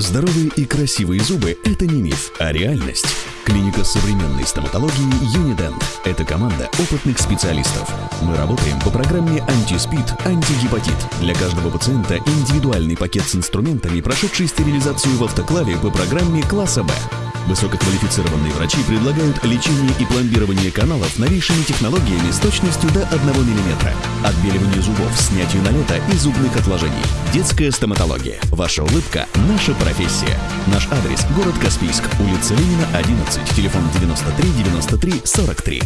Здоровые и красивые зубы – это не миф, а реальность. Клиника современной стоматологии Unident – это команда опытных специалистов. Мы работаем по программе антиспид, антигепатит. Для каждого пациента индивидуальный пакет с инструментами, прошедший стерилизацию в автоклаве по программе класса Б. Высококвалифицированные врачи предлагают лечение и пломбирование каналов новейшими технологиями с точностью до 1 мм. Отбеливание зубов, снятию налета и зубных отложений. Детская стоматология. Ваша улыбка – наша профессия. Наш адрес – город Каспийск, улица Ленина, 11, телефон 93 93 43.